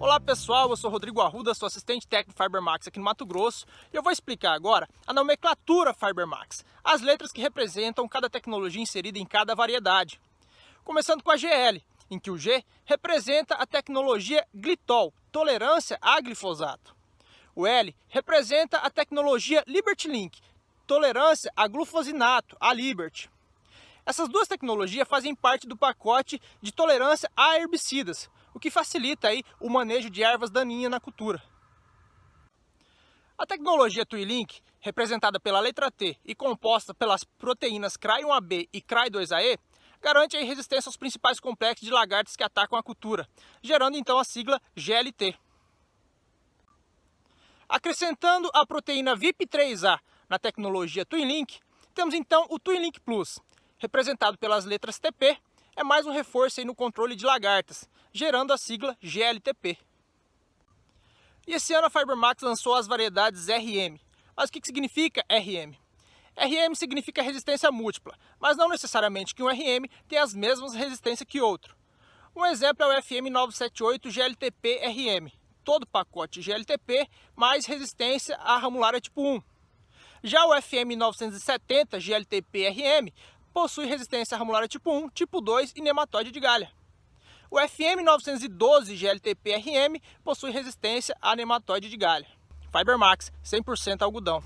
Olá pessoal, eu sou Rodrigo Arruda, sou assistente técnico Fibermax aqui no Mato Grosso e eu vou explicar agora a nomenclatura Fibermax, as letras que representam cada tecnologia inserida em cada variedade. Começando com a GL, em que o G representa a tecnologia glitol, tolerância a glifosato. O L representa a tecnologia Liberty Link, tolerância a glufosinato, a Liberty. Essas duas tecnologias fazem parte do pacote de tolerância a herbicidas, o que facilita aí o manejo de ervas daninhas na cultura. A tecnologia Twilink, representada pela letra T e composta pelas proteínas CRY1AB e CRY2AE, garante a resistência aos principais complexos de lagartos que atacam a cultura, gerando então a sigla GLT. Acrescentando a proteína VIP3A na tecnologia Twinlink, temos então o Twinlink Plus, representado pelas letras TP é mais um reforço no controle de lagartas, gerando a sigla GLTP. E esse ano a Fibermax lançou as variedades RM. Mas o que significa RM? RM significa resistência múltipla, mas não necessariamente que um RM tenha as mesmas resistências que outro. Um exemplo é o FM 978 GLTP RM, todo pacote GLTP mais resistência à ramulária tipo 1. Já o FM 970 GLTP RM possui resistência ramulária tipo 1, tipo 2 e nematóide de galha. O FM 912 GLTP-RM possui resistência a nematóide de galha. Fibermax, 100% algodão.